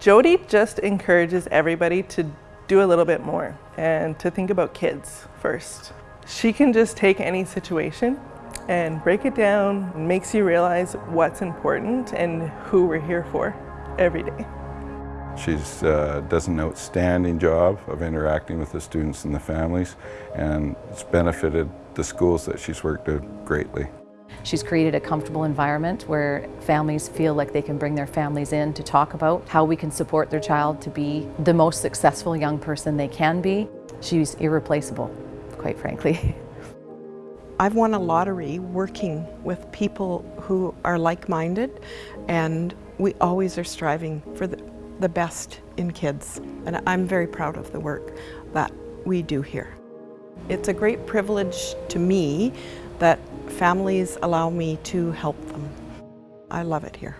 Jody just encourages everybody to do a little bit more and to think about kids first. She can just take any situation and break it down makes you realize what's important and who we're here for every day. She uh, does an outstanding job of interacting with the students and the families and it's benefited the schools that she's worked with greatly. She's created a comfortable environment where families feel like they can bring their families in to talk about how we can support their child to be the most successful young person they can be. She's irreplaceable, quite frankly. I've won a lottery working with people who are like-minded and we always are striving for the, the best in kids. And I'm very proud of the work that we do here. It's a great privilege to me that families allow me to help them. I love it here.